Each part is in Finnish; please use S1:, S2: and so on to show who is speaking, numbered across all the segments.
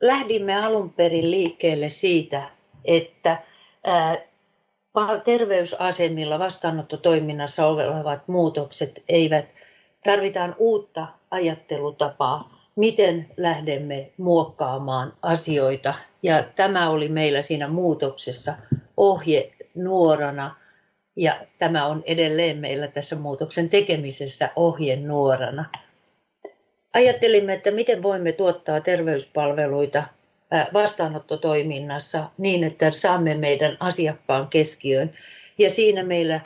S1: lähdimme alun perin liikkeelle siitä, että terveysasemilla vastaanottotoiminnassa olevat muutokset eivät, tarvitaan uutta ajattelutapaa, miten lähdemme muokkaamaan asioita. Ja tämä oli meillä siinä muutoksessa ohje nuorana ja tämä on edelleen meillä tässä muutoksen tekemisessä ohje nuorana. Ajattelimme, että miten voimme tuottaa terveyspalveluita vastaanottotoiminnassa niin, että saamme meidän asiakkaan keskiöön. Ja siinä meillä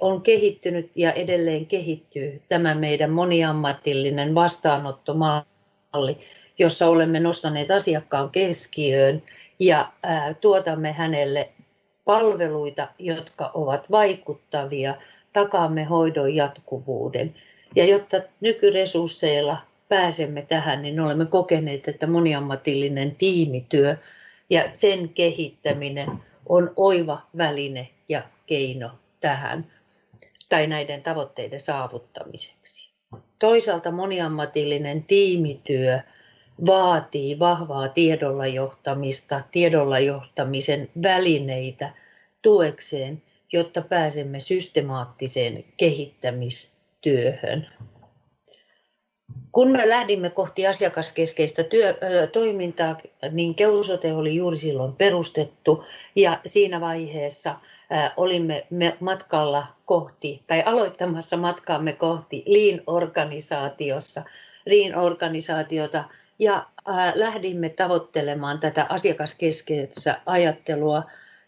S1: on kehittynyt ja edelleen kehittyy tämä meidän moniammatillinen vastaanottomalli, jossa olemme nostaneet asiakkaan keskiöön ja tuotamme hänelle palveluita, jotka ovat vaikuttavia, takaamme hoidon jatkuvuuden. Ja jotta nykyresursseilla pääsemme tähän, niin olemme kokeneet, että moniammatillinen tiimityö ja sen kehittäminen on oiva väline ja keino tähän tai näiden tavoitteiden saavuttamiseksi. Toisaalta moniammatillinen tiimityö vaatii vahvaa tiedolla johtamista, tiedolla johtamisen välineitä tuekseen, jotta pääsemme systemaattiseen kehittämistyöhön. Kun me lähdimme kohti asiakaskeskeistä työ, toimintaa, niin Keusote oli juuri silloin perustettu ja siinä vaiheessa olimme matkalla kohti tai aloittamassa matkaamme kohti Lean-organisaatiossa, Lean-organisaatiota ja lähdimme tavoittelemaan tätä asiakaskeskeistä ajattelua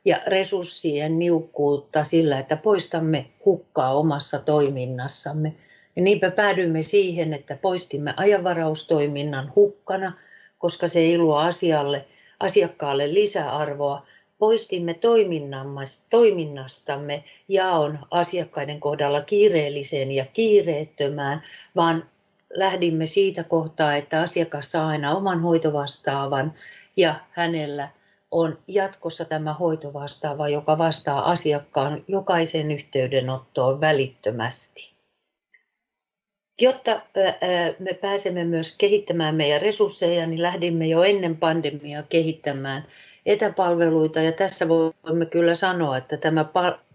S1: ja resurssien niukkuutta sillä, että poistamme hukkaa omassa toiminnassamme. Ja niinpä päädyimme siihen, että poistimme ajanvaraustoiminnan hukkana, koska se ei luo asialle, asiakkaalle lisäarvoa. Poistimme toiminnastamme jaon asiakkaiden kohdalla kiireelliseen ja kiireettömään, vaan lähdimme siitä kohtaa, että asiakas saa aina oman hoitovastaavan ja hänellä on jatkossa tämä hoitovastaava, joka vastaa asiakkaan jokaisen yhteydenottoon välittömästi. Jotta me pääsemme myös kehittämään meidän resursseja, niin lähdimme jo ennen pandemiaa kehittämään etäpalveluita. Ja tässä voimme kyllä sanoa, että tämä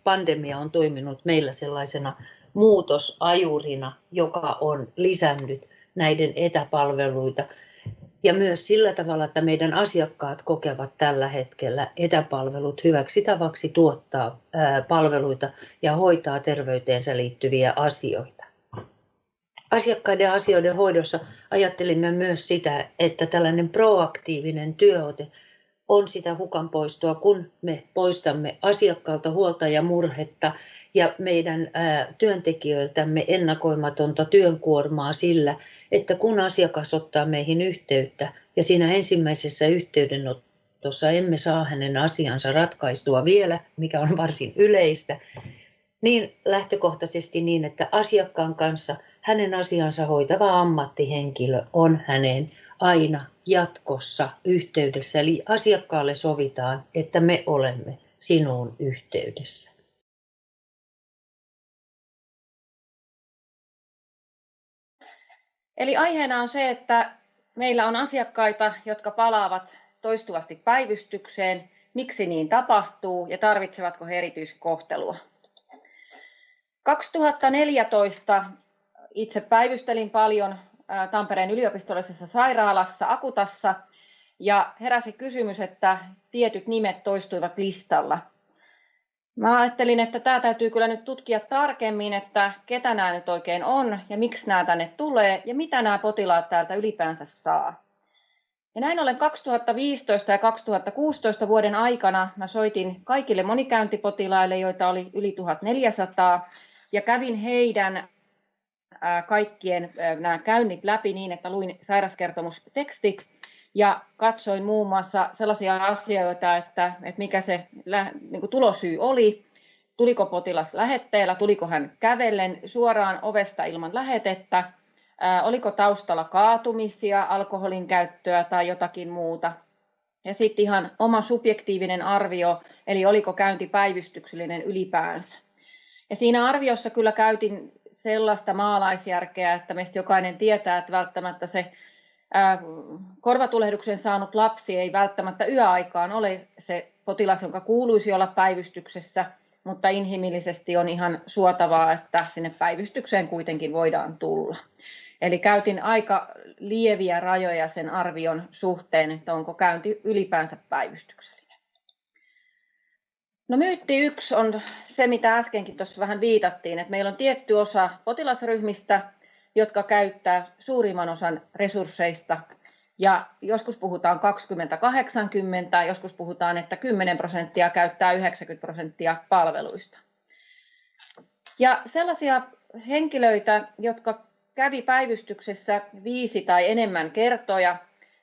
S1: pandemia on toiminut meillä sellaisena muutosajurina, joka on lisännyt näiden etäpalveluita. Ja myös sillä tavalla, että meidän asiakkaat kokevat tällä hetkellä etäpalvelut hyväksi tavaksi tuottaa palveluita ja hoitaa terveyteensä liittyviä asioita. Asiakkaiden asioiden hoidossa ajattelimme myös sitä, että tällainen proaktiivinen työote on sitä hukan poistoa, kun me poistamme asiakkaalta huolta ja murhetta ja meidän työntekijöiltämme ennakoimatonta työnkuormaa sillä, että kun asiakas ottaa meihin yhteyttä ja siinä ensimmäisessä yhteydenotossa emme saa hänen asiansa ratkaistua vielä, mikä on varsin yleistä, niin lähtökohtaisesti niin, että asiakkaan kanssa hänen asiansa hoitava ammattihenkilö on hänen aina jatkossa yhteydessä. Eli asiakkaalle sovitaan, että me olemme sinuun yhteydessä.
S2: Eli aiheena on se, että meillä on asiakkaita, jotka palaavat toistuvasti päivystykseen, miksi niin tapahtuu ja tarvitsevatko he erityiskohtelua. 2014 itse päivystelin paljon Tampereen yliopistollisessa sairaalassa Akutassa ja heräsi kysymys, että tietyt nimet toistuivat listalla. Mä ajattelin, että tämä täytyy kyllä nyt tutkia tarkemmin, että ketä nämä nyt oikein on ja miksi nämä tänne tulee ja mitä nämä potilaat täältä ylipäänsä saa. Ja näin ollen 2015 ja 2016 vuoden aikana mä soitin kaikille monikäyntipotilaille, joita oli yli 1400, ja kävin heidän kaikkien nämä käynnit läpi niin, että luin sairaskertomustekstit ja katsoin muun muassa sellaisia asioita, että, että mikä se niin kuin tulosyy oli, tuliko potilas lähetteellä, tuliko hän kävellen suoraan ovesta ilman lähetettä, ää, oliko taustalla kaatumisia, alkoholin käyttöä tai jotakin muuta. Ja sitten ihan oma subjektiivinen arvio, eli oliko käynti päivystyksellinen ylipäänsä. Ja siinä arviossa kyllä käytin sellaista maalaisjärkeä, että meistä jokainen tietää, että välttämättä se korvatulehduksen saanut lapsi ei välttämättä yöaikaan ole se potilas, jonka kuuluisi olla päivystyksessä, mutta inhimillisesti on ihan suotavaa, että sinne päivystykseen kuitenkin voidaan tulla. Eli käytin aika lieviä rajoja sen arvion suhteen, että onko käynti ylipäänsä päivystyksellinen. No myytti yksi on se, mitä äskenkin tuossa vähän viitattiin, että meillä on tietty osa potilasryhmistä, jotka käyttää suurimman osan resursseista. Ja joskus puhutaan 20-80, joskus puhutaan, että 10 prosenttia käyttää 90 prosenttia palveluista. Ja sellaisia henkilöitä, jotka kävi päivystyksessä viisi tai enemmän kertoja,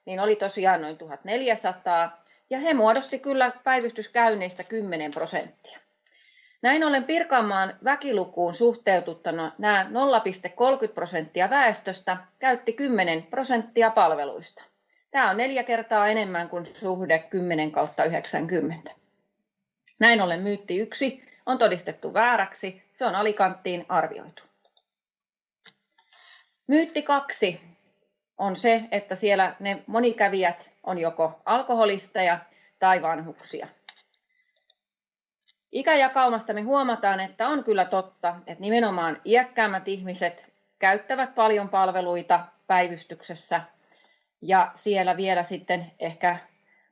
S2: niin oli tosiaan noin 1400, ja he muodosti kyllä päivystyskäynneistä 10 prosenttia. Näin ollen Pirkanmaan väkilukuun suhteututtuna nämä 0,30 prosenttia väestöstä käytti 10 prosenttia palveluista. Tämä on neljä kertaa enemmän kuin suhde 10 kautta 90. Näin ollen myytti yksi on todistettu vääräksi, se on alikanttiin arvioitu. Myytti kaksi on se, että siellä ne monikävijät on joko alkoholisteja tai vanhuksia. Ikäjakaumasta me huomataan, että on kyllä totta, että nimenomaan iäkkäämmät ihmiset käyttävät paljon palveluita päivystyksessä ja siellä vielä sitten ehkä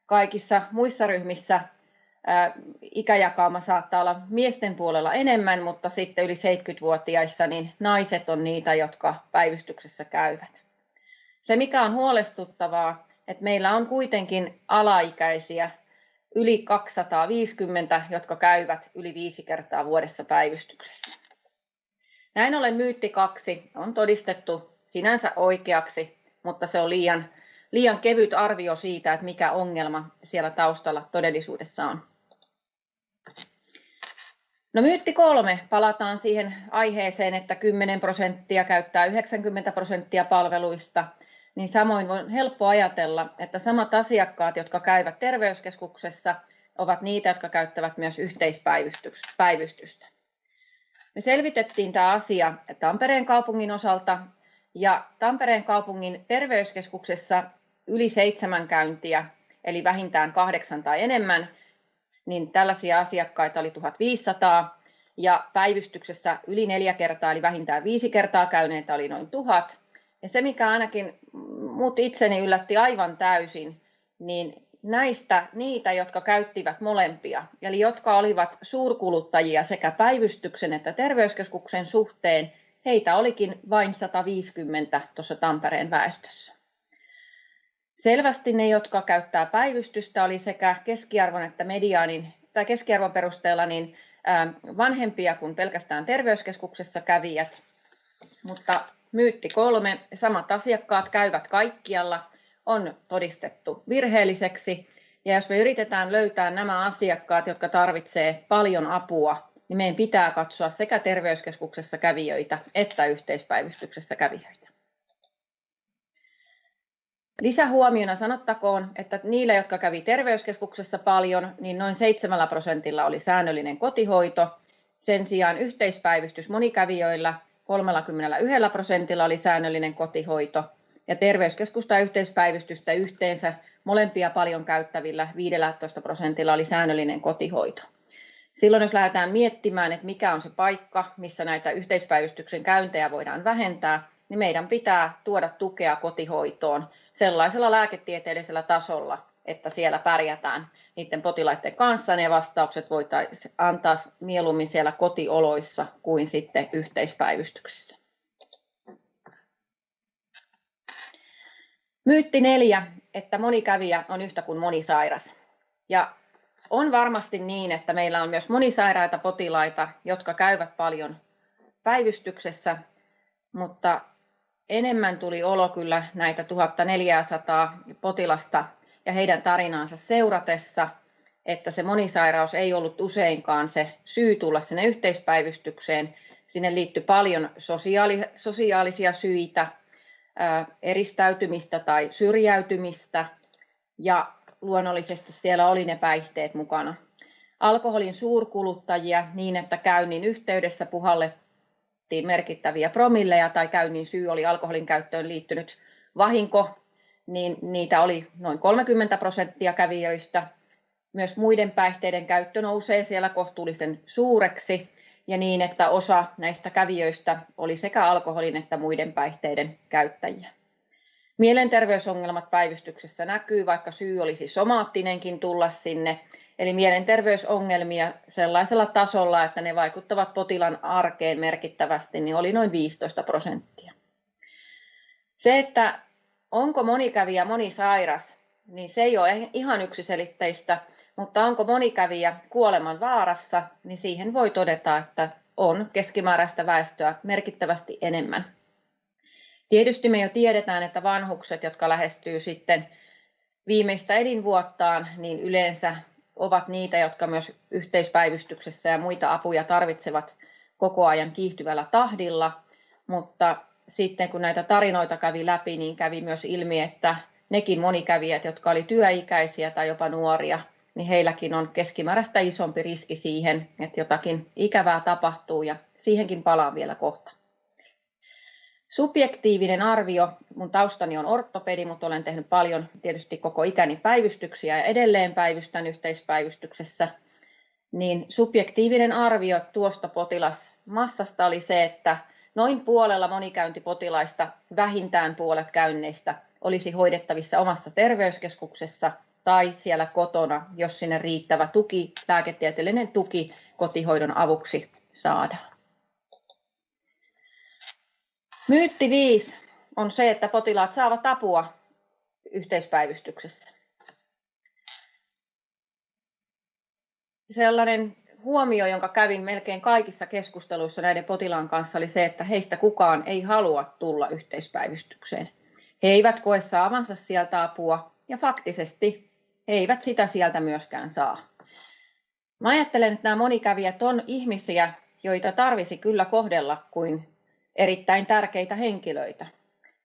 S2: kaikissa muissa ryhmissä ikäjakauma saattaa olla miesten puolella enemmän, mutta sitten yli 70-vuotiaissa niin naiset on niitä, jotka päivystyksessä käyvät. Se mikä on huolestuttavaa, että meillä on kuitenkin alaikäisiä yli 250, jotka käyvät yli viisi kertaa vuodessa päivystyksessä. Näin ollen myytti kaksi on todistettu sinänsä oikeaksi, mutta se on liian, liian kevyt arvio siitä, että mikä ongelma siellä taustalla todellisuudessa on. No myytti kolme, palataan siihen aiheeseen, että 10 prosenttia käyttää 90 prosenttia palveluista, niin samoin on helppo ajatella, että samat asiakkaat, jotka käyvät terveyskeskuksessa, ovat niitä, jotka käyttävät myös yhteispäivystystä. Me selvitettiin tämä asia Tampereen kaupungin osalta, ja Tampereen kaupungin terveyskeskuksessa yli seitsemän käyntiä, eli vähintään kahdeksan tai enemmän, niin tällaisia asiakkaita oli 1500 ja päivystyksessä yli neljä kertaa, eli vähintään viisi kertaa käyneitä oli noin tuhat. Ja se, mikä ainakin mut itseni yllätti aivan täysin, niin näistä niitä, jotka käyttivät molempia, eli jotka olivat suurkuluttajia sekä päivystyksen että terveyskeskuksen suhteen, heitä olikin vain 150 tuossa Tampereen väestössä. Selvästi ne, jotka käyttää päivystystä, oli sekä keskiarvon että mediaanin tai keskiarvon perusteella niin vanhempia kuin pelkästään terveyskeskuksessa kävijät. Mutta myytti kolme, samat asiakkaat käyvät kaikkialla, on todistettu virheelliseksi. Ja jos me yritetään löytää nämä asiakkaat, jotka tarvitsevat paljon apua, niin meidän pitää katsoa sekä terveyskeskuksessa kävijöitä että yhteispäivystyksessä kävijöitä. Lisähuomiona sanottakoon, että niillä, jotka kävi terveyskeskuksessa paljon, niin noin 7 prosentilla oli säännöllinen kotihoito. Sen sijaan yhteispäivystys monikävijöillä 31 prosentilla oli säännöllinen kotihoito ja terveyskeskusta yhteispäivystystä yhteensä molempia paljon käyttävillä 15 prosentilla oli säännöllinen kotihoito. Silloin jos lähdetään miettimään, että mikä on se paikka, missä näitä yhteispäivystyksen käyntejä voidaan vähentää, niin meidän pitää tuoda tukea kotihoitoon sellaisella lääketieteellisellä tasolla, että siellä pärjätään niiden potilaiden kanssa. Ne vastaukset voitaisiin antaa mieluummin siellä kotioloissa kuin sitten yhteispäivystyksessä. Myytti neljä, että moni kävijä on yhtä kuin moni sairas. Ja on varmasti niin, että meillä on myös monisairaita potilaita, jotka käyvät paljon päivystyksessä, mutta enemmän tuli olo kyllä näitä 1400 potilasta ja heidän tarinaansa seuratessa, että se monisairaus ei ollut useinkaan se syy tulla sinne yhteispäivystykseen. Sinne liittyi paljon sosiaali, sosiaalisia syitä, eristäytymistä tai syrjäytymistä ja luonnollisesti siellä oli ne päihteet mukana. Alkoholin suurkuluttajia niin, että käynnin yhteydessä puhalle merkittäviä promilleja tai käynnin syy oli alkoholin käyttöön liittynyt vahinko niin niitä oli noin 30 prosenttia kävijöistä. Myös muiden päihteiden käyttö nousee siellä kohtuullisen suureksi ja niin, että osa näistä kävijöistä oli sekä alkoholin että muiden päihteiden käyttäjiä. Mielenterveysongelmat päivystyksessä näkyy, vaikka syy olisi somaattinenkin tulla sinne, eli mielenterveysongelmia sellaisella tasolla, että ne vaikuttavat potilaan arkeen merkittävästi, niin oli noin 15 prosenttia. Se, että onko monikävijä monisairas, niin se ei ole ihan yksiselitteistä, mutta onko monikävijä kuoleman vaarassa, niin siihen voi todeta, että on keskimääräistä väestöä merkittävästi enemmän. Tietysti me jo tiedetään, että vanhukset, jotka lähestyy sitten viimeistä elinvuottaan, niin yleensä ovat niitä, jotka myös yhteispäivystyksessä ja muita apuja tarvitsevat koko ajan kiihtyvällä tahdilla, mutta sitten kun näitä tarinoita kävi läpi, niin kävi myös ilmi, että nekin monikävijät, jotka oli työikäisiä tai jopa nuoria, niin heilläkin on keskimääräistä isompi riski siihen, että jotakin ikävää tapahtuu ja siihenkin palaan vielä kohta. Subjektiivinen arvio, mun taustani on ortopedi, mutta olen tehnyt paljon tietysti koko ikäni päivystyksiä ja edelleen päivystän yhteispäivystyksessä, niin subjektiivinen arvio tuosta potilasmassasta oli se, että noin puolella monikäyntipotilaista vähintään puolet käynneistä olisi hoidettavissa omassa terveyskeskuksessa tai siellä kotona, jos sinne riittävä tuki, lääketieteellinen tuki kotihoidon avuksi saadaan. Myytti 5 on se, että potilaat saavat apua yhteispäivystyksessä. Sellainen huomio, jonka kävin melkein kaikissa keskusteluissa näiden potilaan kanssa, oli se, että heistä kukaan ei halua tulla yhteispäivystykseen. He eivät koe saavansa sieltä apua ja faktisesti he eivät sitä sieltä myöskään saa. Mä ajattelen, että nämä monikävijät on ihmisiä, joita tarvisi kyllä kohdella kuin erittäin tärkeitä henkilöitä.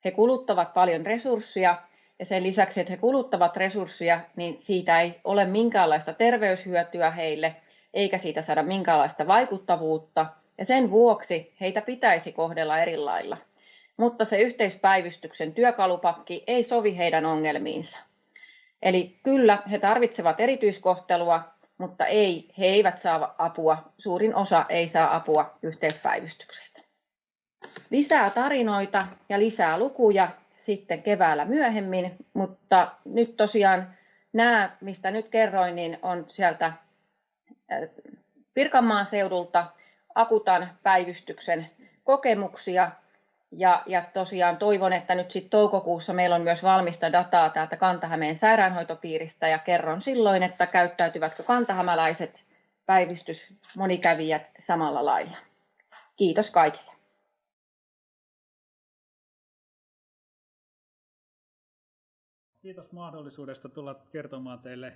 S2: He kuluttavat paljon resursseja ja sen lisäksi, että he kuluttavat resursseja, niin siitä ei ole minkäänlaista terveyshyötyä heille, eikä siitä saada minkäänlaista vaikuttavuutta, ja sen vuoksi heitä pitäisi kohdella eri lailla. Mutta se yhteispäivystyksen työkalupakki ei sovi heidän ongelmiinsa. Eli kyllä he tarvitsevat erityiskohtelua, mutta ei, he eivät saa apua, suurin osa ei saa apua yhteispäivystyksestä. Lisää tarinoita ja lisää lukuja sitten keväällä myöhemmin, mutta nyt tosiaan nämä, mistä nyt kerroin, niin on sieltä Pirkanmaan seudulta Akutan päivystyksen kokemuksia. Ja, ja tosiaan toivon, että nyt sitten toukokuussa meillä on myös valmista dataa täältä Kantahämeen sairaanhoitopiiristä ja kerron silloin, että käyttäytyvätkö kantahämäläiset päivystysmonikävijät samalla lailla. Kiitos kaikille.
S3: Kiitos mahdollisuudesta tulla kertomaan teille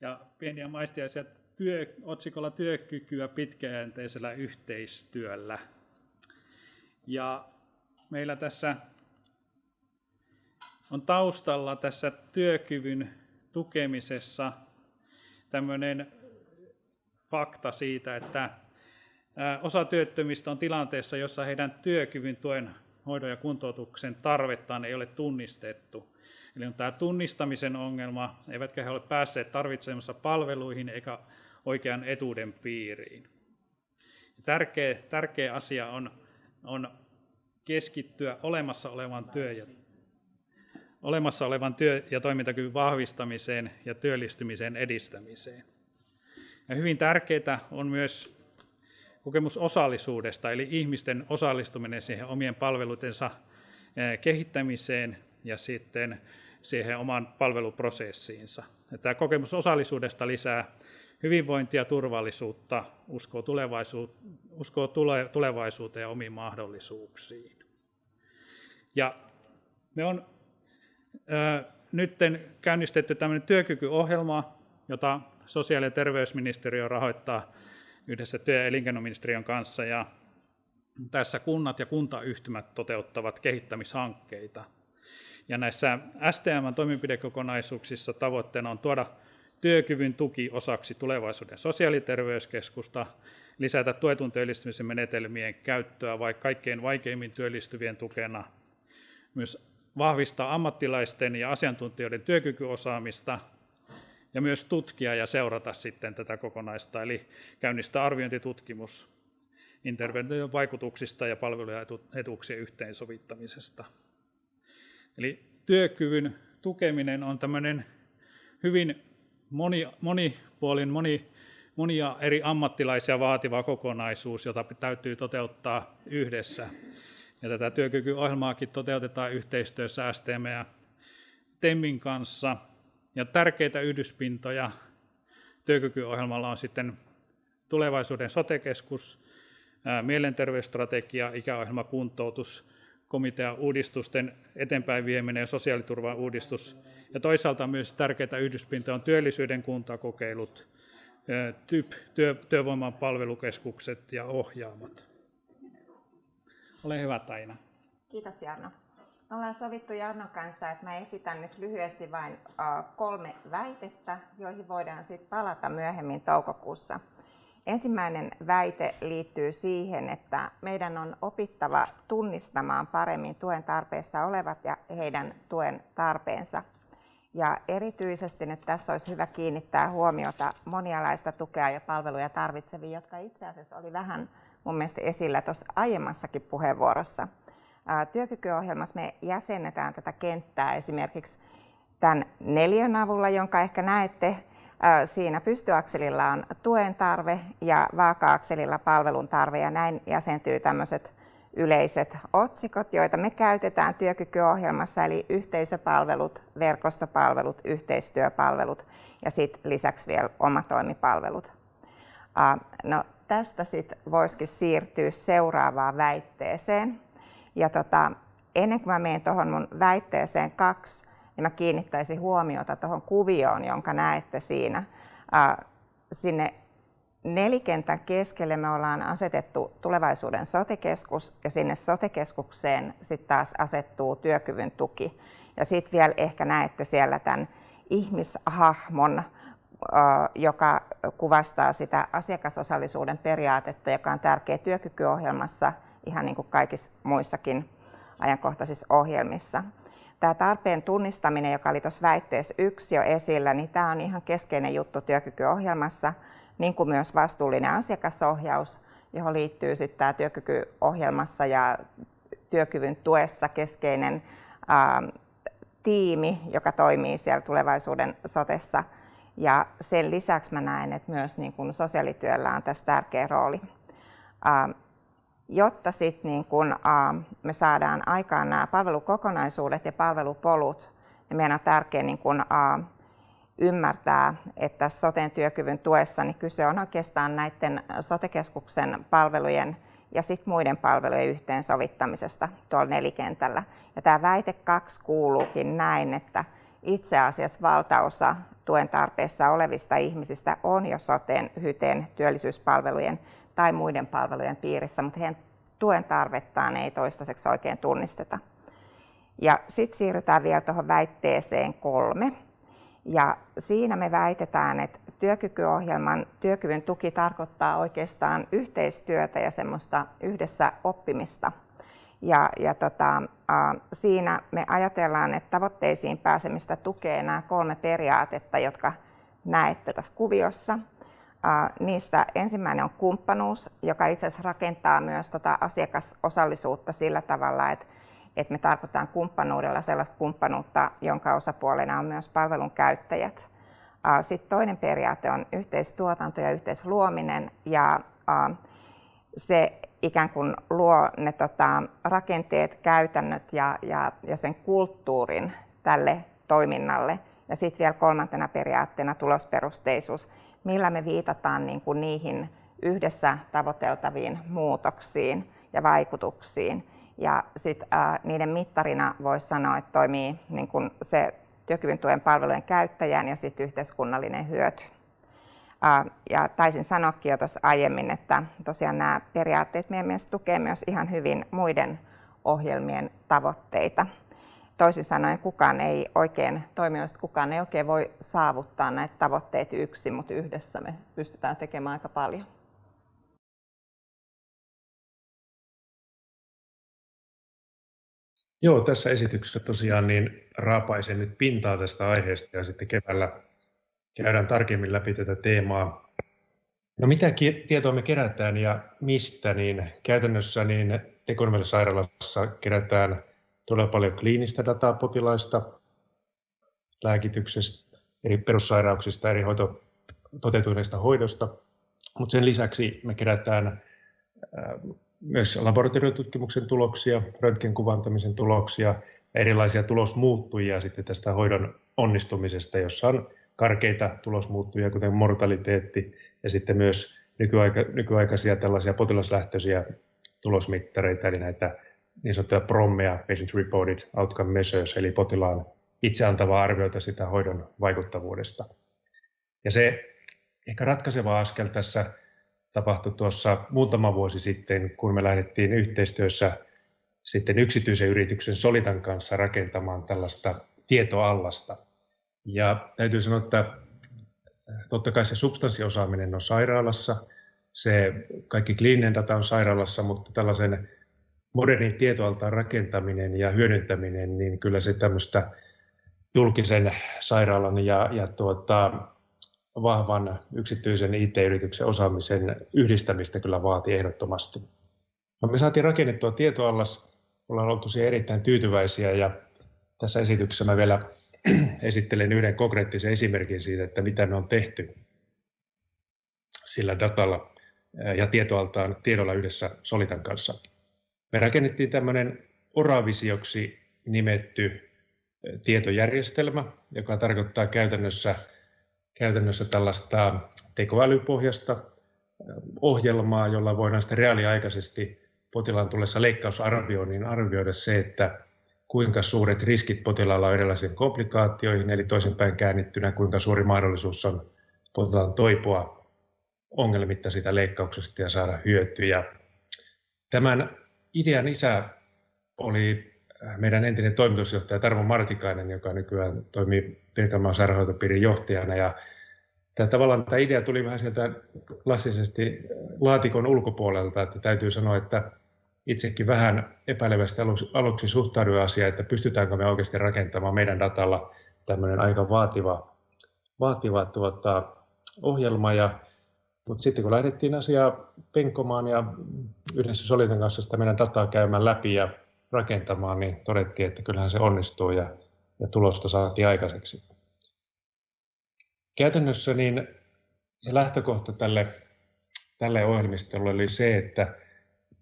S3: ja pieniä maistiaisia työ, otsikolla työkykyä pitkäjänteisellä yhteistyöllä. Ja meillä tässä on taustalla tässä työkyvyn tukemisessa tämmöinen fakta siitä, että osa työttömistä on tilanteessa, jossa heidän työkyvyn tuen hoidon ja kuntoutuksen tarvettaan ei ole tunnistettu. Eli on tämä tunnistamisen ongelma, eivätkä he ole päässeet tarvitsemassa palveluihin eikä oikean etuuden piiriin. Tärkeä, tärkeä asia on, on keskittyä olemassa olevan työ ja, olemassa olevan työ- ja toimintakyvyn vahvistamiseen ja työllistymisen edistämiseen. Ja hyvin tärkeää on myös kokemus osallisuudesta, eli ihmisten osallistuminen siihen omien palveluitensa eh, kehittämiseen ja sitten siihen oman palveluprosessiinsa. Tämä kokemus osallisuudesta lisää hyvinvointia, turvallisuutta, uskoo, tulevaisuut, uskoo tule, tulevaisuuteen ja omiin mahdollisuuksiin. Ja me on ö, nyt käynnistetty tämmöinen työkykyohjelma, jota sosiaali- ja terveysministeriö rahoittaa yhdessä työ- ja elinkeinoministeriön kanssa. Ja tässä kunnat ja kuntayhtymät toteuttavat kehittämishankkeita. Ja näissä STM-toimenpidekokonaisuuksissa tavoitteena on tuoda työkyvyn tuki osaksi tulevaisuuden sosiaaliterveyskeskusta, lisätä tuetun työllistymisen menetelmien käyttöä vaikka kaikkein vaikeimmin työllistyvien tukena, myös vahvistaa ammattilaisten ja asiantuntijoiden työkykyosaamista ja myös tutkia ja seurata sitten tätä kokonaista, eli käynnistää arviointitutkimus intervention vaikutuksista ja palvelujen etuuksien yhteensovittamisesta. Eli työkyvyn tukeminen on tämmöinen hyvin moni, monipuolin, moni, monia eri ammattilaisia vaativa kokonaisuus, jota täytyy toteuttaa yhdessä. Ja tätä työkykyohjelmaakin toteutetaan yhteistyössä STM ja TEMin kanssa. Ja tärkeitä yhdyspintoja työkykyohjelmalla on sitten tulevaisuuden sotekeskus, mielenterveysstrategia, ikäohjelma, kuntoutus, komitea uudistusten eteenpäin vieminen ja sosiaaliturvan uudistus. Ja toisaalta myös tärkeitä yhdyspintoja on työllisyyden kuntakokeilut, TYP, työ, työvoiman palvelukeskukset ja ohjaamat. Ole hyvä Taina.
S4: Kiitos Jarno. Me ollaan sovittu Jarnon kanssa, että mä esitän nyt lyhyesti vain kolme väitettä, joihin voidaan sitten palata myöhemmin toukokuussa. Ensimmäinen väite liittyy siihen, että meidän on opittava tunnistamaan paremmin tuen tarpeessa olevat ja heidän tuen tarpeensa. Ja erityisesti nyt tässä olisi hyvä kiinnittää huomiota monialaista tukea ja palveluja tarvitseviin, jotka itse asiassa oli vähän mun mielestä esillä tuossa aiemmassakin puheenvuorossa. Työkykyohjelmassa me jäsennetään tätä kenttää esimerkiksi tämän neljän avulla, jonka ehkä näette. Siinä pystyakselilla on tuen tarve ja vaaka-akselilla palvelun tarve ja näin jäsentyy tämmöiset yleiset otsikot, joita me käytetään työkykyohjelmassa, eli yhteisöpalvelut, verkostopalvelut, yhteistyöpalvelut ja sitten lisäksi vielä omatoimipalvelut. No, tästä sitten voisikin siirtyä seuraavaan väitteeseen. Ja tota, ennen kuin mä menen tuohon mun väitteeseen kaksi, niin mä kiinnittäisin huomiota tuohon kuvioon, jonka näette siinä. sinne nelikentän keskelle me ollaan asetettu tulevaisuuden sotekeskus ja sinne sotekeskukseen sitten taas asettuu työkyvyn tuki. Ja sitten vielä ehkä näette siellä tämän ihmishahmon, joka kuvastaa sitä asiakasosallisuuden periaatetta, joka on tärkeä työkykyohjelmassa ihan niin kuin kaikissa muissakin ajankohtaisissa ohjelmissa. Tämä tarpeen tunnistaminen, joka oli tuossa väitteessä yksi jo esillä, niin tämä on ihan keskeinen juttu työkykyohjelmassa, niin kuin myös vastuullinen asiakasohjaus, johon liittyy sitten tämä työkykyohjelmassa ja työkyvyn tuessa keskeinen ää, tiimi, joka toimii siellä tulevaisuuden sotessa. Ja sen lisäksi mä näen, että myös niin kun sosiaalityöllä on tässä tärkeä rooli. Ää, jotta sit niin kun, ää, me saadaan aikaan nämä palvelukokonaisuudet ja palvelupolut, niin meidän on tärkeää niin kun, ää, ymmärtää, että soten työkyvyn tuessa niin kyse on oikeastaan näiden sotekeskuksen palvelujen ja sit muiden palvelujen yhteensovittamisesta tuolla nelikentällä. Ja tämä väite kaksi kuuluukin näin, että itse asiassa valtaosa tuen tarpeessa olevista ihmisistä on jo soteen, hyteen, työllisyyspalvelujen tai muiden palvelujen piirissä, mutta heidän tuen tarvettaan ei toistaiseksi oikein tunnisteta. Ja sitten siirrytään vielä tuohon väitteeseen kolme. Ja siinä me väitetään, että työkykyohjelman työkyvyn tuki tarkoittaa oikeastaan yhteistyötä ja semmoista yhdessä oppimista. Ja, ja tota, äh, siinä me ajatellaan, että tavoitteisiin pääsemistä tukee nämä kolme periaatetta, jotka näette tässä kuviossa. Niistä ensimmäinen on kumppanuus, joka itse asiassa rakentaa myös tota asiakasosallisuutta sillä tavalla, että että me tarkoitan kumppanuudella sellaista kumppanuutta, jonka osapuolena on myös palvelun käyttäjät. Sitten toinen periaate on yhteistuotanto ja yhteisluominen ja se ikään kuin luo ne tota, rakenteet, käytännöt ja, ja, ja sen kulttuurin tälle toiminnalle. Ja sitten vielä kolmantena periaatteena tulosperusteisuus, millä me viitataan niin kuin niihin yhdessä tavoiteltaviin muutoksiin ja vaikutuksiin. Ja sit, äh, niiden mittarina voisi sanoa, että toimii niin kun se työkyvyn tuen palvelujen käyttäjän ja sit yhteiskunnallinen hyöty. Äh, ja taisin sanoakin jo tuossa aiemmin, että tosiaan nämä periaatteet meidän mielestä tukee myös ihan hyvin muiden ohjelmien tavoitteita. Toisin sanoen kukaan ei oikein, toimijoista kukaan ei oikein voi saavuttaa näitä tavoitteita yksin, mutta yhdessä me pystytään tekemään aika paljon.
S5: Joo, tässä esityksessä tosiaan niin raapaisen nyt pintaa tästä aiheesta ja sitten keväällä käydään tarkemmin läpi tätä teemaa. No mitä tietoa me kerätään ja mistä, niin käytännössä niin Tekonvelle sairaalassa kerätään todella paljon kliinistä dataa potilaista, lääkityksestä, eri perussairauksista, eri hoito, toteutuneista hoidosta, mutta sen lisäksi me kerätään myös laboratoriotutkimuksen tuloksia, röntgenkuvantamisen tuloksia erilaisia tulosmuuttujia sitten tästä hoidon onnistumisesta, jossa on karkeita tulosmuuttujia, kuten mortaliteetti ja sitten myös nykyaika, nykyaikaisia tällaisia potilaslähtöisiä tulosmittareita, eli näitä niin sanottuja PROMEja, Patient Reported Outcome Measures, eli potilaan itse antavaa arvioita sitä hoidon vaikuttavuudesta. Ja se ehkä ratkaiseva askel tässä tapahtui tuossa muutama vuosi sitten, kun me lähdettiin yhteistyössä sitten yksityisen yrityksen Solitan kanssa rakentamaan tällaista tietoallasta. Ja täytyy sanoa, että totta kai se substanssiosaaminen on sairaalassa, se kaikki kliininen data on sairaalassa, mutta tällaisen modernin tietoaltaan rakentaminen ja hyödyntäminen, niin kyllä se tämmöistä julkisen sairaalan ja, ja tuota, vahvan yksityisen IT-yrityksen osaamisen yhdistämistä kyllä vaatii ehdottomasti. No, me saatiin rakennettua tietoallas, ollaan oltu siihen erittäin tyytyväisiä ja tässä esityksessä mä vielä esittelen yhden konkreettisen esimerkin siitä, että mitä me on tehty sillä datalla ja tietoaltaan tiedolla yhdessä Solitan kanssa. Me rakennettiin tämmöinen Oravisioksi nimetty tietojärjestelmä, joka tarkoittaa käytännössä käytännössä tällaista tekoälypohjasta ohjelmaa, jolla voidaan sitten reaaliaikaisesti potilaan tullessa leikkausarvioinnin arvioida se, että kuinka suuret riskit potilaalla on erilaisiin komplikaatioihin, eli toisinpäin käännittynä, kuinka suuri mahdollisuus on potilaan toipua ongelmitta sitä leikkauksesta ja saada hyötyjä. Tämän idean isä oli meidän entinen toimitusjohtaja Tarmo Martikainen, joka nykyään toimii Pirkanmaan sairaanhoitopiirin johtajana. Ja tämä, tavallaan tämä idea tuli vähän sieltä klassisesti laatikon ulkopuolelta, että täytyy sanoa, että itsekin vähän epäilevästi aluksi, aluksi suhtauduin asiaan, että pystytäänkö me oikeasti rakentamaan meidän datalla tämmöinen aika vaativa, vaativa tuota, ohjelma. Ja, mutta sitten kun lähdettiin asiaa penkomaan ja yhdessä Solitan kanssa sitä meidän dataa käymään läpi ja rakentamaan, niin todettiin, että kyllähän se onnistuu ja, ja tulosta saatiin aikaiseksi. Käytännössä niin se lähtökohta tälle, tälle ohjelmistolle oli se, että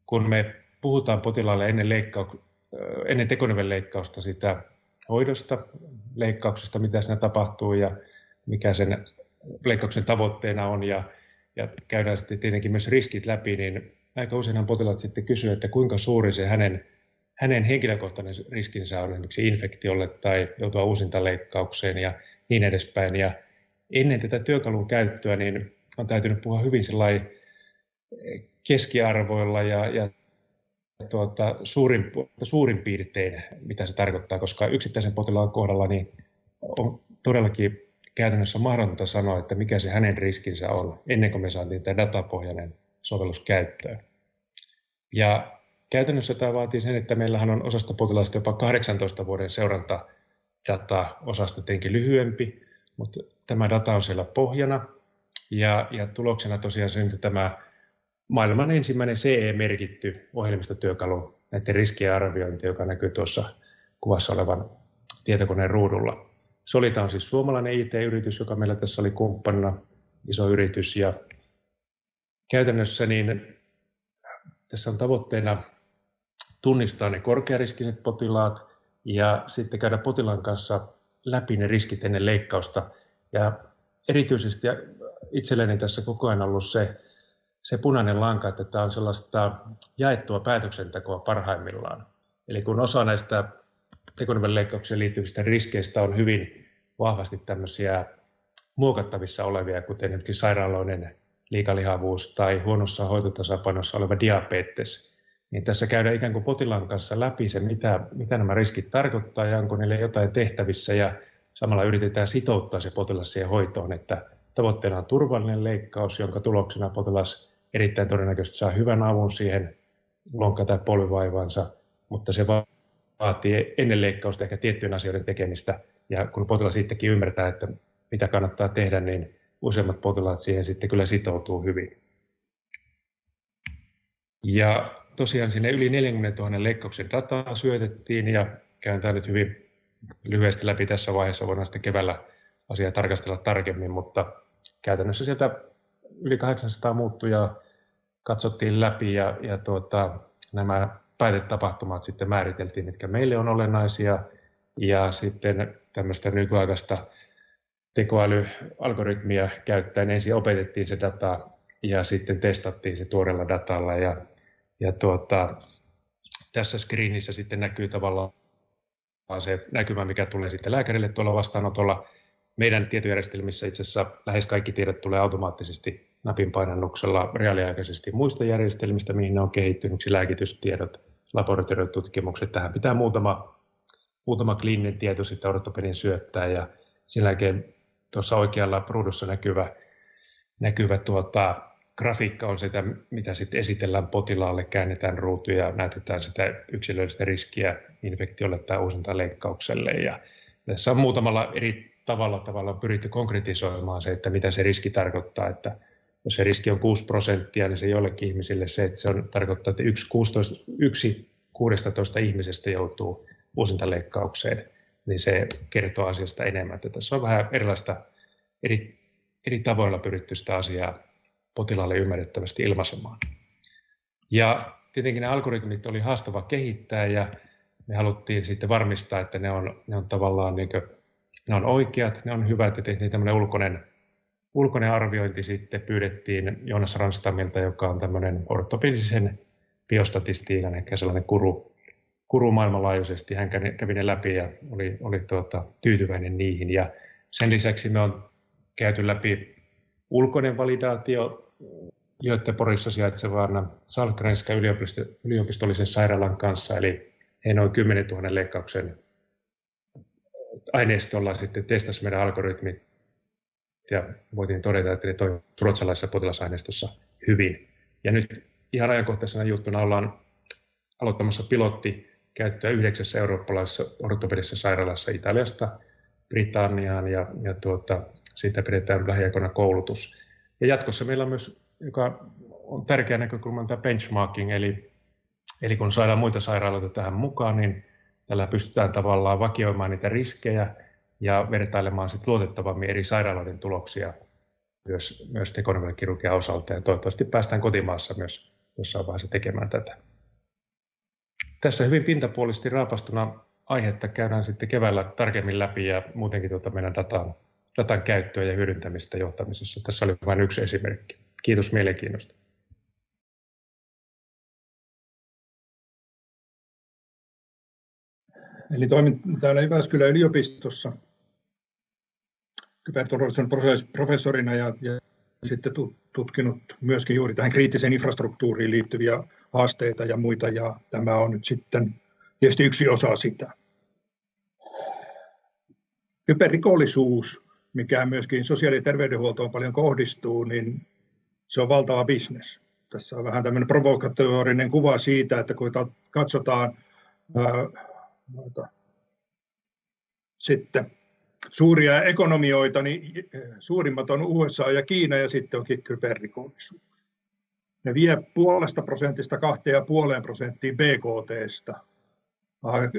S5: kun me puhutaan potilaalle ennen, leikkau- ennen leikkausta sitä hoidosta, leikkauksesta, mitä siinä tapahtuu ja mikä sen leikkauksen tavoitteena on ja, ja käydään sitten tietenkin myös riskit läpi, niin aika useinhan potilaat sitten kysyvät, että kuinka suuri se hänen hänen henkilökohtainen riskinsä on esimerkiksi infektiolle tai joutua uusintaleikkaukseen ja niin edespäin. Ja ennen tätä työkalun käyttöä niin on täytynyt puhua hyvin keskiarvoilla ja, ja tuota, suurin, suurin piirtein, mitä se tarkoittaa, koska yksittäisen potilaan kohdalla niin on todellakin käytännössä mahdotonta sanoa, että mikä se hänen riskinsä on, ennen kuin me saatiin tämä datapohjainen sovellus käyttöön. Ja Käytännössä tämä vaatii sen, että meillähän on osasta potilaista jopa 18 vuoden seurantajata, osasta tietenkin lyhyempi, mutta tämä data on siellä pohjana. Ja, ja tuloksena tosiaan syntyi tämä maailman ensimmäinen CE-merkitty ohjelmistotyökalu näiden riskien arviointi, joka näkyy tuossa kuvassa olevan tietokoneen ruudulla. Solita on siis suomalainen IT-yritys, joka meillä tässä oli kumppanina, iso yritys. Ja käytännössä niin tässä on tavoitteena tunnistaa ne korkeariskiset potilaat ja sitten käydä potilaan kanssa läpi ne riskit ennen leikkausta. Ja erityisesti itselleni tässä koko ajan ollut se, se punainen lanka, että tämä on sellaista jaettua päätöksentekoa parhaimmillaan. Eli kun osa näistä tekonivelleikkaukseen liittyvistä riskeistä on hyvin vahvasti tämmöisiä muokattavissa olevia, kuten esimerkiksi sairaaloinen liikalihavuus tai huonossa hoitotasapainossa oleva diabetes, niin tässä käydään ikään kuin potilaan kanssa läpi se, mitä, mitä nämä riskit tarkoittaa ja onko niille jotain tehtävissä. Ja samalla yritetään sitouttaa se potilas siihen hoitoon, että tavoitteena on turvallinen leikkaus, jonka tuloksena potilas erittäin todennäköisesti saa hyvän avun siihen lonkka- tai polvivaivaansa, mutta se vaatii ennen leikkausta ehkä tiettyjen asioiden tekemistä. Ja kun potilas sittenkin ymmärtää, että mitä kannattaa tehdä, niin useimmat potilaat siihen sitten kyllä sitoutuu hyvin. Ja tosiaan sinne yli 40 000 leikkauksen dataa syötettiin ja käyn tämä nyt hyvin lyhyesti läpi tässä vaiheessa. Voidaan sitten keväällä asiaa tarkastella tarkemmin, mutta käytännössä sieltä yli 800 muuttujaa katsottiin läpi ja, ja tuota, nämä päätetapahtumat sitten määriteltiin, mitkä meille on olennaisia. Ja sitten tämmöistä nykyaikaista tekoälyalgoritmia käyttäen ensin opetettiin se data ja sitten testattiin se tuoreella datalla. Ja, ja tuota, tässä screenissä sitten näkyy tavallaan se näkymä, mikä tulee sitten lääkärille tuolla vastaanotolla. Meidän tietojärjestelmissä itse asiassa lähes kaikki tiedot tulee automaattisesti napin painannuksella reaaliaikaisesti muista järjestelmistä, mihin ne on kehittynyt, lääkitystiedot, laboratoriotutkimukset. Tähän pitää muutama, muutama kliininen tieto sitten ortopedin syöttää ja sen jälkeen tuossa oikealla ruudussa näkyvä, näkyvä tuota, grafiikka on sitä, mitä sitten esitellään potilaalle, käännetään ruutu ja näytetään sitä yksilöllistä riskiä infektiolle tai uusintaleikkaukselle. Ja tässä on muutamalla eri tavalla, tavalla pyritty konkretisoimaan se, että mitä se riski tarkoittaa, että jos se riski on 6 prosenttia, niin se jollekin ihmisille se, että se on, tarkoittaa, että yksi, 16, yksi 16 ihmisestä joutuu uusintaleikkaukseen, niin se kertoo asiasta enemmän. Että tässä on vähän erilaista eri, eri tavoilla pyritty sitä asiaa potilaalle ymmärrettävästi ilmaisemaan. Ja tietenkin ne algoritmit oli haastava kehittää ja me haluttiin sitten varmistaa, että ne on, ne on tavallaan niin kuin, ne on oikeat, ne on hyvät ja tehtiin tämmöinen ulkoinen, ulkoinen arviointi sitten pyydettiin Joonas Ranstamilta, joka on tämmöinen ortopedisen biostatistiikan ehkä sellainen kuru, kuru maailmanlaajuisesti. Hän kävi ne läpi ja oli, oli tuota, tyytyväinen niihin. Ja sen lisäksi me on käyty läpi ulkoinen validaatio Göteborgissa sijaitsevan Salkrenskä yliopisto, yliopistollisen sairaalan kanssa, eli he noin 10 000 leikkauksen aineistolla sitten testasi meidän algoritmit ja voitiin todeta, että ne toimivat ruotsalaisessa potilasaineistossa hyvin. Ja nyt ihan ajankohtaisena juttuna ollaan aloittamassa pilotti käyttöä yhdeksässä eurooppalaisessa ortopedisessa sairaalassa Italiasta Britanniaan ja, ja tuota, siitä pidetään lähiaikoina koulutus. Ja jatkossa meillä on myös, joka on tärkeä näkökulma, tämä benchmarking, eli, eli kun saadaan muita sairaaloita tähän mukaan, niin tällä pystytään tavallaan vakioimaan niitä riskejä ja vertailemaan sit luotettavammin eri sairaaloiden tuloksia myös, myös tekonevelkirurgian osalta. Ja toivottavasti päästään kotimaassa myös jossain vaiheessa tekemään tätä. Tässä hyvin pintapuolisesti raapastuna aihetta käydään sitten keväällä tarkemmin läpi ja muutenkin tuota meidän datan, datan käyttöä ja hyödyntämistä johtamisessa. Tässä oli vain yksi esimerkki. Kiitos mielenkiinnosta.
S6: Eli toimin täällä Jyväskylän yliopistossa kyberturvallisuuden professorina ja, ja sitten tutkinut myöskin juuri tähän kriittiseen infrastruktuuriin liittyviä haasteita ja muita, ja tämä on nyt sitten tietysti yksi osa sitä. Kyberrikollisuus, mikä myöskin sosiaali- ja terveydenhuoltoon paljon kohdistuu, niin se on valtava bisnes. Tässä on vähän tämmöinen provokatorinen kuva siitä, että kun katsotaan ää, noita, sitten suuria ekonomioita, niin suurimmat on USA ja Kiina ja sitten onkin kyberrikollisuus. Ne vie puolesta prosentista kahteen ja puoleen prosenttiin BKTstä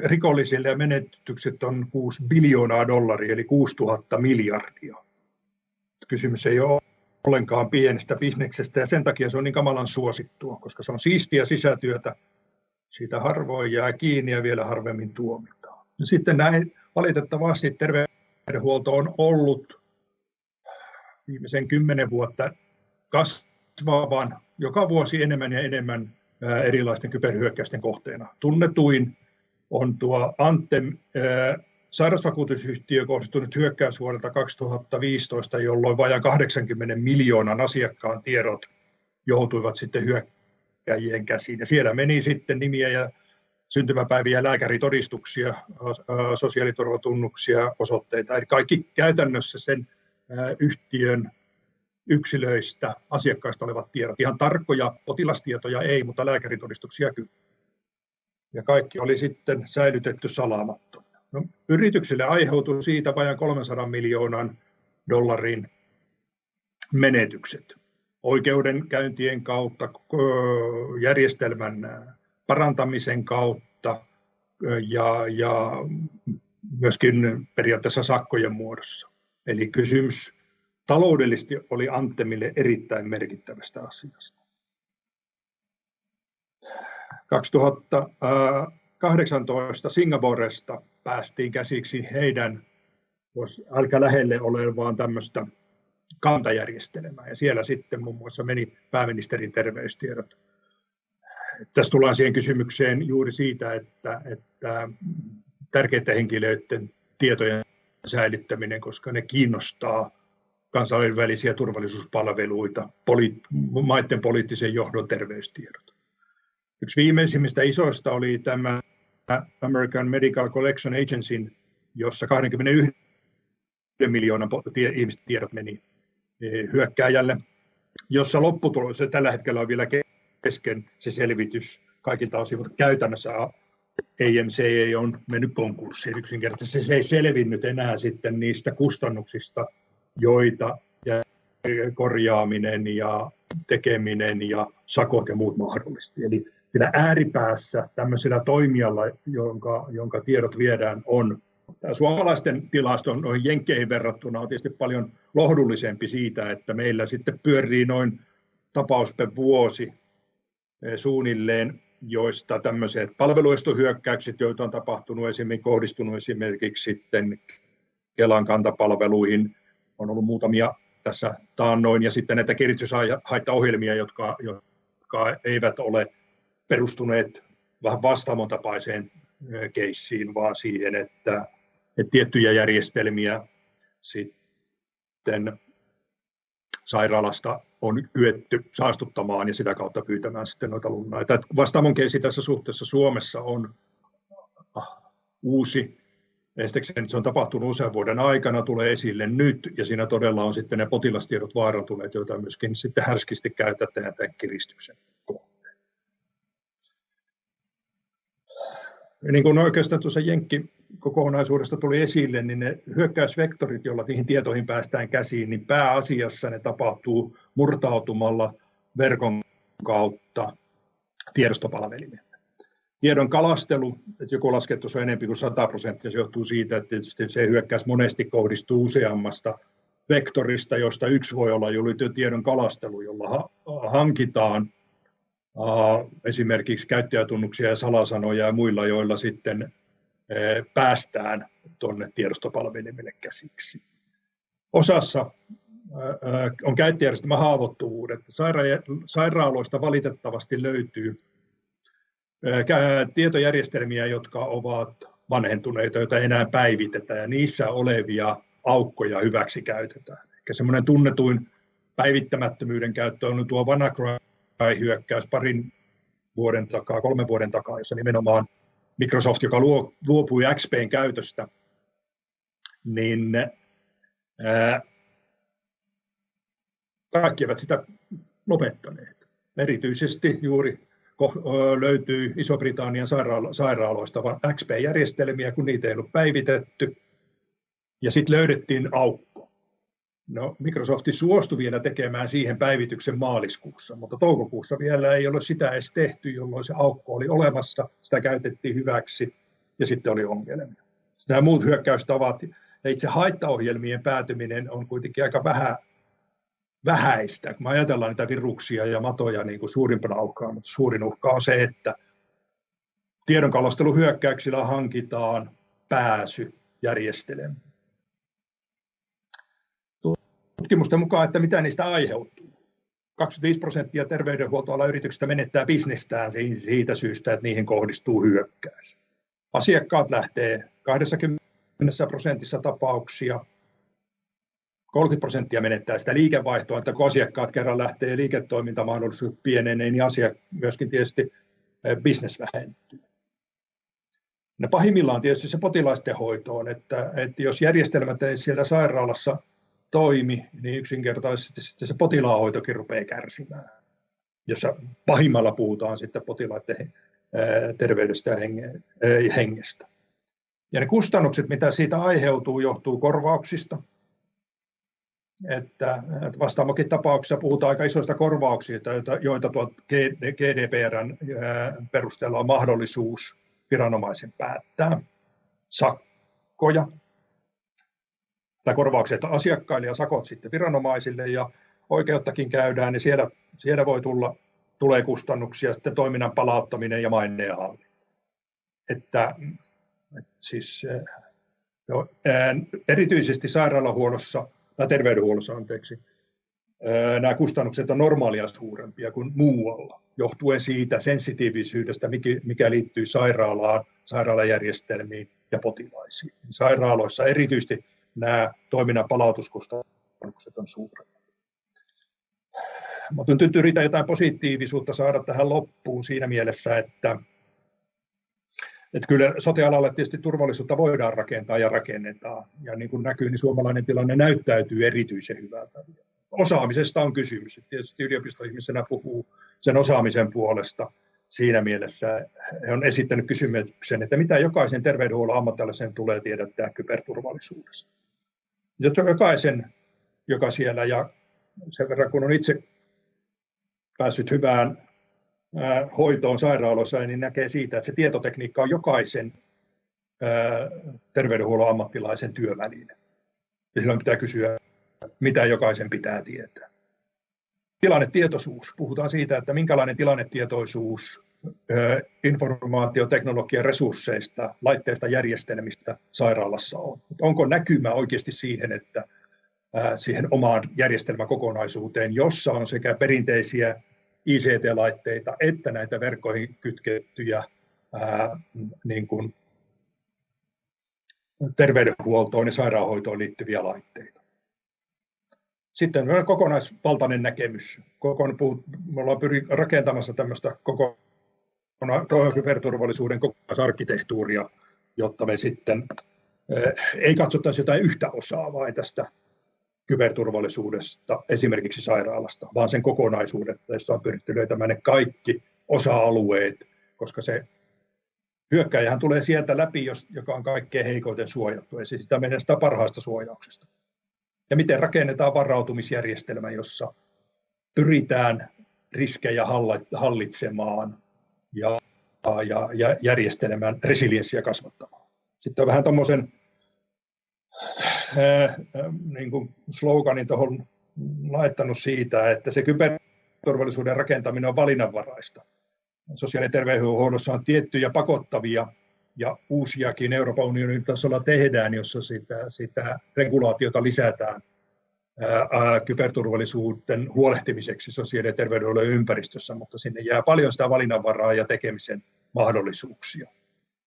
S6: rikollisille ja menetykset on 6 biljoonaa dollaria, eli 6000 miljardia. Kysymys ei ole ollenkaan pienestä bisneksestä ja sen takia se on niin kamalan suosittua, koska se on siistiä sisätyötä. Siitä harvoin jää kiinni ja vielä harvemmin tuomitaan. Sitten näin valitettavasti terveydenhuolto on ollut viimeisen kymmenen vuotta kasvavan joka vuosi enemmän ja enemmän erilaisten kyberhyökkäysten kohteena. Tunnetuin on tuo Antem sairausvakuutusyhtiö kohdistunut hyökkäys vuodelta 2015, jolloin vajaan 80 miljoonan asiakkaan tiedot joutuivat sitten hyökkäjien käsiin. Ja siellä meni sitten nimiä ja syntymäpäiviä, lääkäritodistuksia, sosiaaliturvatunnuksia, osoitteita, eli kaikki käytännössä sen yhtiön yksilöistä, asiakkaista olevat tiedot. Ihan tarkkoja potilastietoja ei, mutta lääkäritodistuksia kyllä. ja kaikki oli sitten säilytetty salamattomana. No, yrityksille aiheutui siitä vajan 300 miljoonan dollarin menetykset oikeudenkäyntien kautta, järjestelmän parantamisen kautta ja, ja myöskin periaatteessa sakkojen muodossa. Eli kysymys taloudellisesti oli Antemille erittäin merkittävästä asiasta. 2018 Singaporesta päästiin käsiksi heidän aika lähelle olevaan tämmöistä kantajärjestelmää ja siellä sitten muun muassa meni pääministerin terveystiedot. Tässä tullaan siihen kysymykseen juuri siitä, että, että tärkeiden henkilöiden tietojen säilyttäminen, koska ne kiinnostaa kansainvälisiä turvallisuuspalveluita, poli, maiden poliittisen johdon terveystiedot. Yksi viimeisimmistä isoista oli tämä American Medical Collection Agency, jossa 21 miljoonan ihmisten tiedot meni e, hyökkääjälle, jossa lopputulos, tällä hetkellä on vielä kesken se selvitys kaikilta osin, mutta käytännössä AMC on mennyt konkurssiin yksinkertaisesti. Se ei selvinnyt enää sitten niistä kustannuksista, joita ja korjaaminen ja tekeminen ja sakot ja muut mahdollisesti. Eli sillä ääripäässä tämmöisellä toimijalla, jonka, jonka tiedot viedään, on Tämä suomalaisten tilasto noin jenkkeihin verrattuna on tietysti paljon lohdullisempi siitä, että meillä sitten pyörii noin tapaus per vuosi suunnilleen, joista tämmöiset palveluistohyökkäykset, joita on tapahtunut esimerkiksi, kohdistunut esimerkiksi sitten Kelan kantapalveluihin, on ollut muutamia tässä taannoin, ja sitten näitä kirityshaittaohjelmia, jotka, jotka eivät ole perustuneet vähän vastaamon tapaiseen keissiin, vaan siihen, että, että tiettyjä järjestelmiä sitten sairaalasta on kyetty saastuttamaan ja sitä kautta pyytämään sitten noita lunnaita. Vastaamon keissi tässä suhteessa Suomessa on ah, uusi. Estekseen se on tapahtunut usean vuoden aikana, tulee esille nyt, ja siinä todella on sitten ne potilastiedot vaarantuneet, joita myöskin sitten härskisti käytetään tämän kiristyksen kohteen. Niin kuin oikeastaan tuossa Jenkki kokonaisuudesta tuli esille, niin ne hyökkäysvektorit, joilla niihin tietoihin päästään käsiin, niin pääasiassa ne tapahtuu murtautumalla verkon kautta tiedostopalvelimeen. Tiedon kalastelu, että joku laskettu on enemmän kuin 100 prosenttia, se johtuu siitä, että tietysti se hyökkäys monesti kohdistuu useammasta vektorista, josta yksi voi olla tiedon kalastelu, jolla hankitaan esimerkiksi käyttäjätunnuksia ja salasanoja ja muilla, joilla sitten päästään tuonne tiedostopalvelimille käsiksi. Osassa on käyttäjärjestelmä haavoittuvuudet. Sairaaloista valitettavasti löytyy tietojärjestelmiä, jotka ovat vanhentuneita, joita enää päivitetä, ja niissä olevia aukkoja hyväksi käytetään. Eli semmoinen tunnetuin päivittämättömyyden käyttö on tuo WannaCry-hyökkäys parin vuoden takaa, kolmen vuoden takaa, jossa nimenomaan Microsoft, joka luopui XPn käytöstä, niin ää, kaikki eivät sitä lopettaneet. Erityisesti juuri löytyy Iso-Britannian sairaalo- sairaaloista XP-järjestelmiä, kun niitä ei ollut päivitetty. Ja sitten löydettiin aukko. No, Microsoft suostui vielä tekemään siihen päivityksen maaliskuussa, mutta toukokuussa vielä ei ole sitä edes tehty, jolloin se aukko oli olemassa, sitä käytettiin hyväksi ja sitten oli ongelmia. Nämä muut hyökkäystavat ja itse haittaohjelmien päätyminen on kuitenkin aika vähän, vähäistä. Kun ajatellaan niitä viruksia ja matoja niin kuin suurimpana uhkaa, mutta suurin uhka on se, että tiedonkalasteluhyökkäyksillä hankitaan pääsy järjestelmään tutkimusten mukaan, että mitä niistä aiheutuu. 25 prosenttia terveydenhuoltoalan yrityksistä menettää bisnestään siitä syystä, että niihin kohdistuu hyökkäys. Asiakkaat lähtee 20 prosentissa tapauksia, 30 prosenttia menettää sitä liikevaihtoa, että kun asiakkaat kerran lähtee liiketoimintamahdollisuudet pienenee, niin asia myöskin tietysti eh, bisnes vähentyy. No pahimmillaan tietysti se potilaisten hoitoon, että, että jos järjestelmät ei siellä sairaalassa toimi, niin yksinkertaisesti sitten se potilaanhoitokin rupeaa kärsimään, jossa pahimmalla puhutaan sitten potilaiden terveydestä ja hengestä. Ja ne kustannukset, mitä siitä aiheutuu, johtuu korvauksista. Että, vastaamokin tapauksessa puhutaan aika isoista korvauksista, joita, joita tuo GDPRn perusteella on mahdollisuus viranomaisen päättää. Sakkoja tai korvaukset asiakkaille ja sakot sitten viranomaisille ja oikeuttakin käydään, niin siellä, siellä voi tulla tulee kustannuksia, sitten toiminnan palauttaminen ja maineen hallinta. Että, että siis, jo, erityisesti sairaalahuollossa tai terveydenhuollossa anteeksi, nämä kustannukset on normaalia suurempia kuin muualla, johtuen siitä sensitiivisyydestä, mikä liittyy sairaalaan, sairaalajärjestelmiin ja potilaisiin. Sairaaloissa erityisesti nämä toiminnan palautuskustannukset on suuremmat. Mutta nyt yritän jotain positiivisuutta saada tähän loppuun siinä mielessä, että, että kyllä sote-alalle tietysti turvallisuutta voidaan rakentaa ja rakennetaan. Ja niin kuin näkyy, niin suomalainen tilanne näyttäytyy erityisen hyvältä. Osaamisesta on kysymys. Tietysti yliopistoihmisenä puhuu sen osaamisen puolesta siinä mielessä. He on esittänyt kysymyksen, että mitä jokaisen terveydenhuollon ammattilaisen tulee tiedättää kyberturvallisuudesta. Jokaisen, joka siellä ja sen verran kun on itse päässyt hyvään hoitoon sairaaloissa, niin näkee siitä, että se tietotekniikka on jokaisen terveydenhuollon ammattilaisen työväline. Ja silloin pitää kysyä, mitä jokaisen pitää tietää. Tilannetietoisuus. Puhutaan siitä, että minkälainen tilannetietoisuus informaatioteknologian resursseista, laitteista, järjestelmistä sairaalassa on. Onko näkymä oikeasti siihen, että siihen omaan järjestelmäkokonaisuuteen, jossa on sekä perinteisiä ICT-laitteita että näitä verkkoihin kytkettyjä ää, niin kuin terveydenhuoltoon ja sairaanhoitoon liittyviä laitteita. Sitten on kokonaisvaltainen näkemys. Kokon, me ollaan pyri rakentamassa tämmöistä koko kyberturvallisuuden kokonaisarkkitehtuuria, jotta me sitten ei katsottaisi jotain yhtä osaa vain tästä kyberturvallisuudesta, esimerkiksi sairaalasta, vaan sen kokonaisuudesta, jossa on pyritty löytämään ne kaikki osa-alueet, koska se hyökkäjähän tulee sieltä läpi, joka on kaikkein heikoiten suojattu, ja sitä menee sitä parhaasta suojauksesta. Ja miten rakennetaan varautumisjärjestelmä, jossa pyritään riskejä hallitsemaan ja, ja, ja järjestelmän resilienssiä kasvattamaan. Sitten on vähän tuommoisen niin kuin sloganin tuohon laittanut siitä, että se kyberturvallisuuden rakentaminen on valinnanvaraista. Sosiaali- ja terveydenhuollossa on tiettyjä pakottavia ja uusiakin Euroopan unionin tasolla tehdään, jossa sitä, sitä regulaatiota lisätään ää, kyberturvallisuuden huolehtimiseksi sosiaali- ja terveydenhuollon ympäristössä, mutta sinne jää paljon sitä valinnanvaraa ja tekemisen mahdollisuuksia.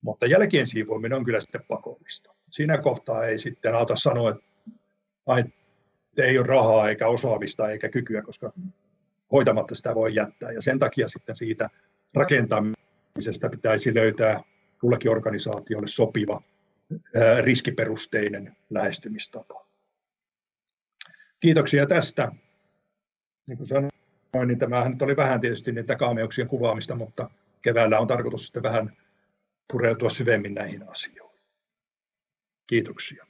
S6: Mutta jälkeen siivoaminen on kyllä sitten pakollista. Siinä kohtaa ei sitten auta sanoa, että ei ole rahaa eikä osaamista eikä kykyä, koska hoitamatta sitä voi jättää. Ja sen takia sitten siitä rakentamisesta pitäisi löytää kullekin organisaatiolle sopiva riskiperusteinen lähestymistapa. Kiitoksia tästä. Niin kuin sanoin, niin tämähän nyt oli vähän tietysti niitä kaameuksien kuvaamista, mutta keväällä on tarkoitus sitten vähän pureutua syvemmin näihin asioihin. Kiitoksia.